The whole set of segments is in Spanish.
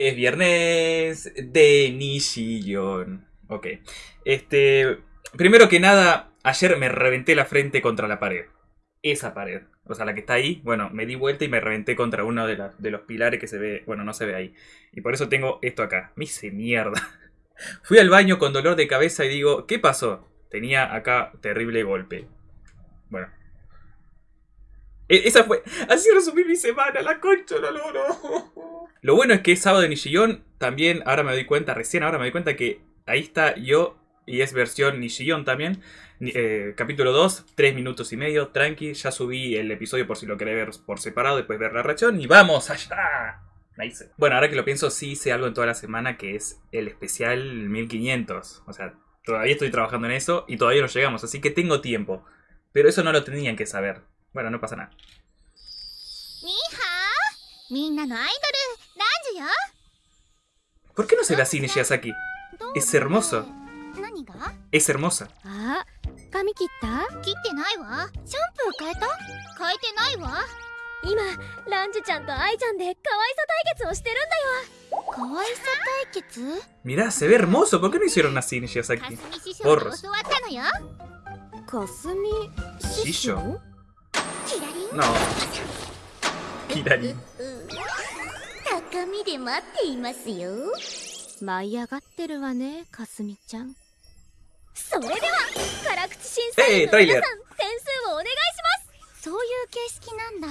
Es viernes de Nishillon. Ok. Este. Primero que nada, ayer me reventé la frente contra la pared. Esa pared. O sea, la que está ahí. Bueno, me di vuelta y me reventé contra uno de, los pilares que se ve. Bueno, no se ve ahí. Y por eso tengo esto acá. Me hice mierda. Fui al baño con dolor de cabeza y digo, ¿qué pasó? Tenía acá terrible golpe. Bueno. E- Esa fue. Así resumí mi semana, la concha, no, no. Lo bueno es que es sábado de Nishillon. También, ahora me doy cuenta, recién ahora me doy cuenta que ahí está yo. Y es versión Nishillon también. Eh, capítulo 2, 3 minutos y medio, tranqui. Ya subí el episodio por si lo querés ver por separado, después ver la reacción. Y vamos allá. Nice. Bueno, ahora que lo pienso, sí hice algo en toda la semana que es el especial 1500. O sea, todavía estoy trabajando en eso y todavía no llegamos, así que tengo tiempo. Pero eso no lo tenían que saber. Bueno, no pasa nada. ¿Por qué no se ve ah, así Nishiyasaki? Es hermoso. Es hermosa. Ah, Mirá, se ve hermoso. ¿Por qué no hicieron así Nishiyasaki? Porros. Shisho. No. Kirari. 高みで待っていますよ。舞い上がってるわねかすみちゃん。それでは辛口審査員 ¡Eh, の皆!さん点数をお願いします。そういう形式なんだ。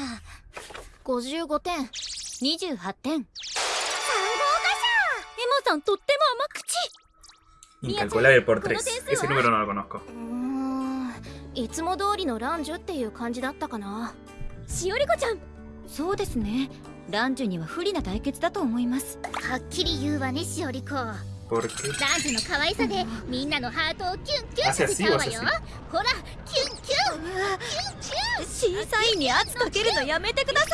55点。28点。エマさんとっても甘口。Incalculable por 3. Ese número no lo conozco. うーん。いつも通りのランジュっていう感じだったかな。しおりこちゃん。そうですねランジュには不利な対決だと思います。はっきり言うわねしおりこ.ジュの可愛さでみんなのハートをキュンキュンさせちゃうわよ.ほらキュンキュン。キュンキ審査員に圧かけるのやめてくださ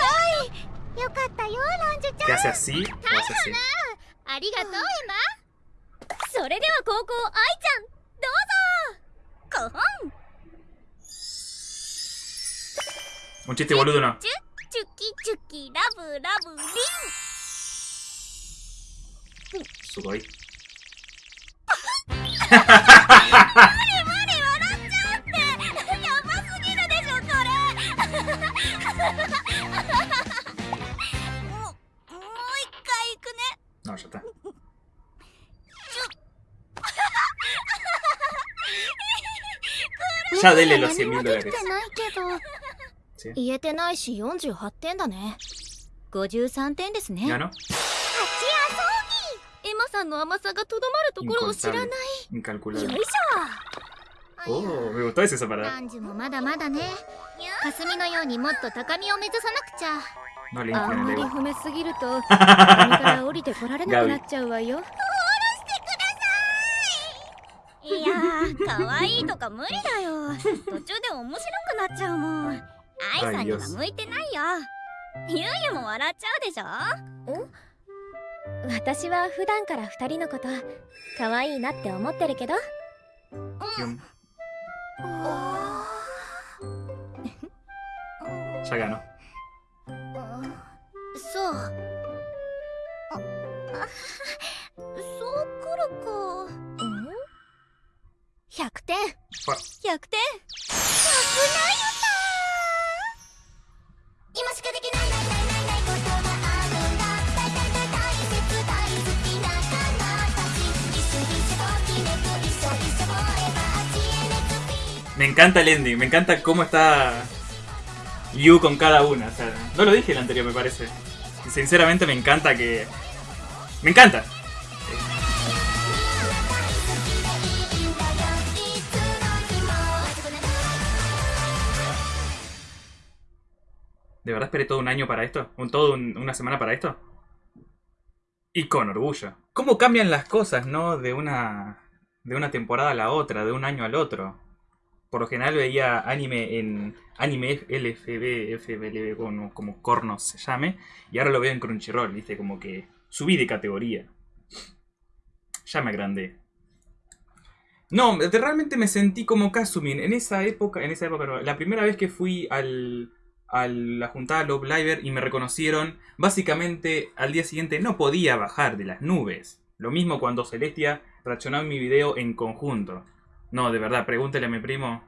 ュンよかったよランジュちゃん ¿Te hace así o hace así? ありがとうエそれでは高校アイちゃんどうぞマコホン Un chiste boludo no. チュチュキラブラブリン。すごい、100 言えてないし48点だね。53点ですね.エマさんの甘さがとどまるところを知らない.よい.しょ。Oh, me gustó ese separado. ラ。ンジュもまだまだね。霞のようにもっと高みを目指さなくちゃ。あんまり.褒めすぎると 上から降りてこられなくなっちゃうわよ。い。やー可愛いとか無理だよ。途中で面白くなっちゃうもん。愛さんには向いてないよゆうゆも笑っちゃうでしょ？私は普段から二人のこと可愛いなって思ってるけど。Yum. Ya ganó. そうああそうくるかうん。100点100点今 Me encanta el ending, me encanta cómo está Yu con cada una. O sea, no lo dije el anterior, me parece. Y sinceramente me encanta que. ¡Me encanta! ¿De verdad esperé todo un año para esto? ¿Un, ¿Todo un- una semana para esto? Y con orgullo. ¿Cómo cambian las cosas, no? De una, de una temporada a la otra, de un año al otro. Por lo general veía anime en anime LFB, FBLB, como, como cornos se llame. Y ahora lo veo en Crunchyroll, viste, como que subí de categoría. Ya me agrandé. No, realmente me sentí como Kasumin. En esa época, en esa época la primera vez que fui al, a la juntada Love Liver y me reconocieron. Básicamente, al día siguiente no podía bajar de las nubes. Lo mismo cuando Celestia reaccionó mi video en conjunto. No, de verdad, pregúntele a mi primo.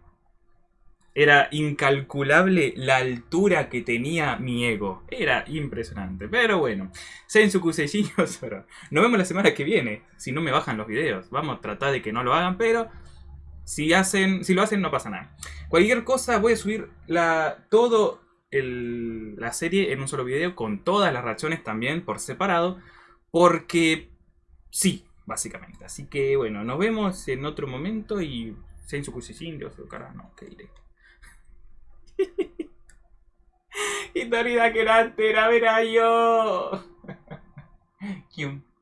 Era incalculable la altura que tenía mi ego. Era impresionante. Pero bueno, Sensu Kusei Nos vemos la semana que viene. Si no me bajan los videos. Vamos a tratar de que no lo hagan, pero si, hacen, si lo hacen no pasa nada. Cualquier cosa voy a subir la, todo la serie en un solo video con todas las reacciones también por separado. Porque sí, básicamente. Así que bueno, nos vemos en otro momento y Sensu Kusei Dios cara, no, que iré. y Torida que la antera, verá yo.